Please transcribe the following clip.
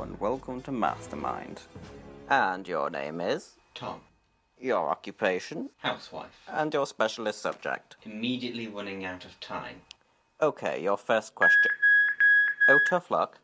and welcome to Mastermind. And your name is? Tom, Your occupation? housewife, And your specialist subject? immediately running out of time. Okay, your first question. Oh, tough luck.